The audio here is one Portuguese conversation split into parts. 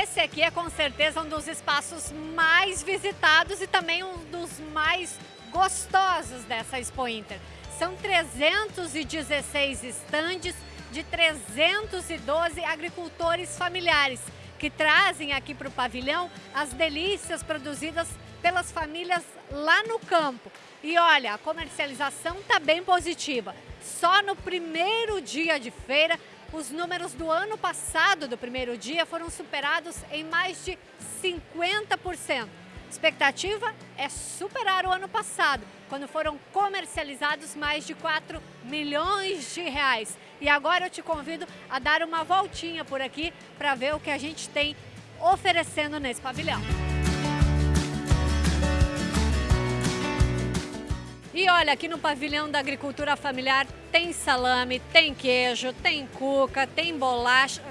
Esse aqui é com certeza um dos espaços mais visitados e também um dos mais gostosos dessa Expo Inter. São 316 estandes de 312 agricultores familiares que trazem aqui para o pavilhão as delícias produzidas pelas famílias lá no campo. E olha, a comercialização está bem positiva. Só no primeiro dia de feira, os números do ano passado, do primeiro dia, foram superados em mais de 50%. Expectativa é superar o ano passado, quando foram comercializados mais de 4 milhões de reais. E agora eu te convido a dar uma voltinha por aqui para ver o que a gente tem oferecendo nesse pavilhão. E olha, aqui no pavilhão da agricultura familiar tem salame, tem queijo, tem cuca, tem bolacha,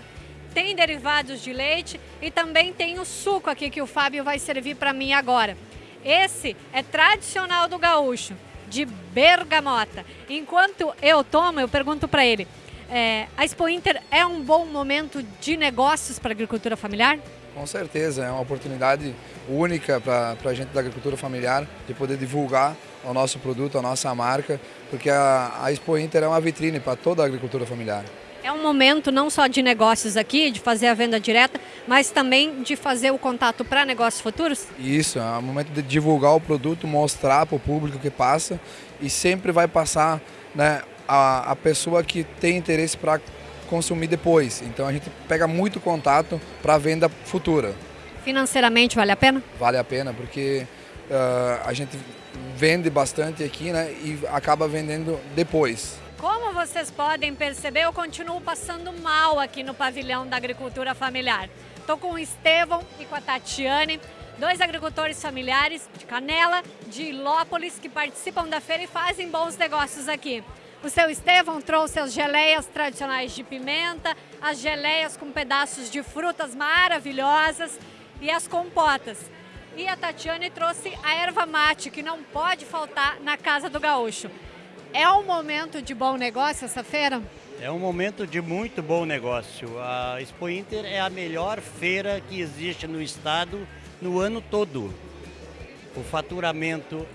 tem derivados de leite e também tem o suco aqui que o Fábio vai servir para mim agora. Esse é tradicional do gaúcho, de bergamota. Enquanto eu tomo, eu pergunto para ele, é, a Expo Inter é um bom momento de negócios para a agricultura familiar? Com certeza, é uma oportunidade única para a gente da agricultura familiar de poder divulgar o nosso produto, a nossa marca, porque a, a Expo Inter é uma vitrine para toda a agricultura familiar. É um momento não só de negócios aqui, de fazer a venda direta, mas também de fazer o contato para negócios futuros? Isso, é um momento de divulgar o produto, mostrar para o público que passa e sempre vai passar né, a, a pessoa que tem interesse para consumir depois. Então a gente pega muito contato para venda futura. Financeiramente vale a pena? Vale a pena, porque uh, a gente vende bastante aqui né, e acaba vendendo depois. Como vocês podem perceber, eu continuo passando mal aqui no pavilhão da agricultura familiar. Estou com o Estevão e com a Tatiane, dois agricultores familiares de Canela, de Ilópolis, que participam da feira e fazem bons negócios aqui. O seu Estevão trouxe as geleias tradicionais de pimenta, as geleias com pedaços de frutas maravilhosas e as compotas. E a Tatiane trouxe a erva mate, que não pode faltar na casa do gaúcho. É um momento de bom negócio essa feira? É um momento de muito bom negócio. A Expo Inter é a melhor feira que existe no estado no ano todo. O faturamento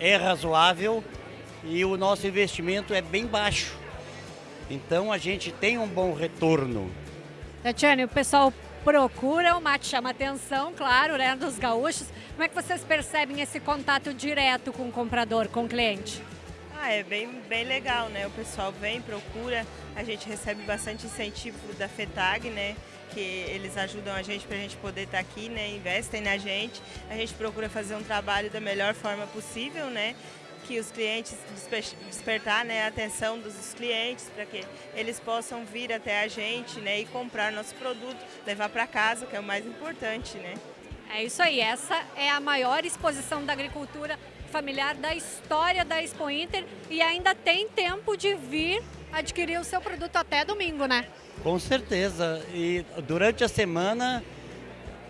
é razoável e o nosso investimento é bem baixo. Então a gente tem um bom retorno. Tatiane, o pessoal procura, o mate chama atenção, claro, né, dos gaúchos. Como é que vocês percebem esse contato direto com o comprador, com o cliente? Ah, é bem, bem legal, né? O pessoal vem, procura, a gente recebe bastante incentivo da FETAG, né? Que eles ajudam a gente para a gente poder estar tá aqui, né? Investem na gente. A gente procura fazer um trabalho da melhor forma possível, né? Que os clientes despertar né, a atenção dos clientes para que eles possam vir até a gente né, e comprar nosso produto, levar para casa, que é o mais importante. Né? É isso aí, essa é a maior exposição da agricultura familiar da história da Expo Inter e ainda tem tempo de vir adquirir o seu produto até domingo, né? Com certeza. E durante a semana,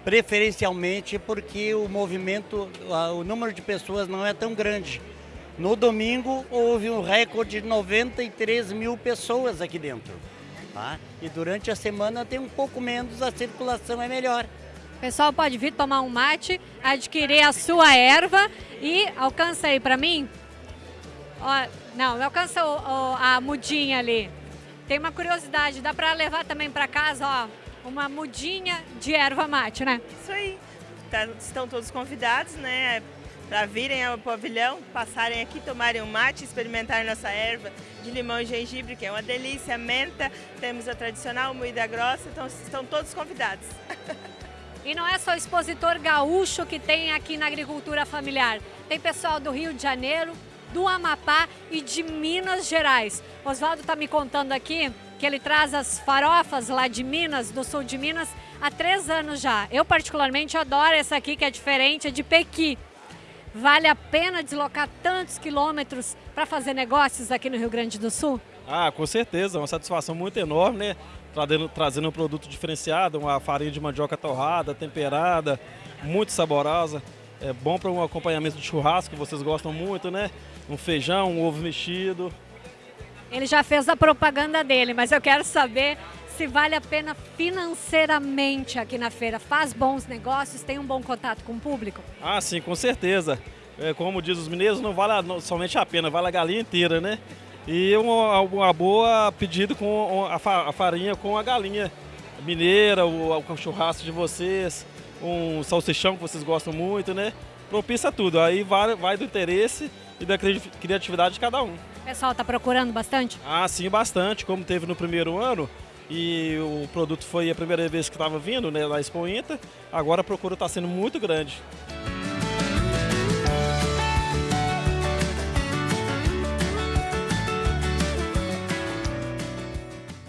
preferencialmente porque o movimento, o número de pessoas não é tão grande. No domingo houve um recorde de 93 mil pessoas aqui dentro. Tá? E durante a semana tem um pouco menos, a circulação é melhor. O pessoal pode vir tomar um mate, adquirir a sua erva e alcança aí para mim. Ó, não, alcança o, o, a mudinha ali. Tem uma curiosidade, dá para levar também para casa, ó, uma mudinha de erva mate, né? Isso aí. Tá, estão todos convidados, né, para virem ao pavilhão, passarem aqui, tomarem um mate, experimentarem nossa erva de limão e gengibre, que é uma delícia, menta, temos a tradicional moída grossa, então estão todos convidados. E não é só expositor gaúcho que tem aqui na agricultura familiar. Tem pessoal do Rio de Janeiro, do Amapá e de Minas Gerais. Oswaldo está me contando aqui que ele traz as farofas lá de Minas, do sul de Minas, há três anos já. Eu particularmente adoro essa aqui que é diferente, é de Pequi. Vale a pena deslocar tantos quilômetros para fazer negócios aqui no Rio Grande do Sul? Ah, com certeza, uma satisfação muito enorme, né? trazendo, trazendo um produto diferenciado, uma farinha de mandioca torrada, temperada, muito saborosa. É bom para um acompanhamento de churrasco, que vocês gostam muito, né? Um feijão, um ovo mexido. Ele já fez a propaganda dele, mas eu quero saber se vale a pena financeiramente aqui na feira. Faz bons negócios, tem um bom contato com o público? Ah, sim, com certeza. É, como diz os mineiros, não vale somente a pena, vale a galinha inteira, né? E uma, uma boa pedido com a farinha com a galinha mineira, o, o churrasco de vocês, um salsichão que vocês gostam muito, né? Propícia tudo. Aí vai, vai do interesse e da criatividade de cada um. O pessoal está procurando bastante? Ah, sim, bastante. Como teve no primeiro ano e o produto foi a primeira vez que estava vindo né, na Expo Inter, agora a procura está sendo muito grande.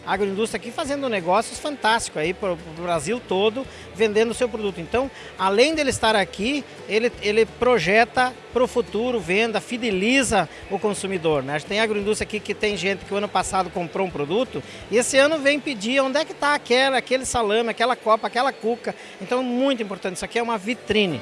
Agroindústria aqui fazendo negócios fantásticos aí para o Brasil todo, vendendo o seu produto. Então, além dele estar aqui, ele, ele projeta para o futuro, venda, fideliza o consumidor. Né? A gente tem agroindústria aqui que tem gente que o ano passado comprou um produto e esse ano vem pedir onde é que está aquela, aquele salame, aquela copa, aquela cuca. Então, muito importante, isso aqui é uma vitrine.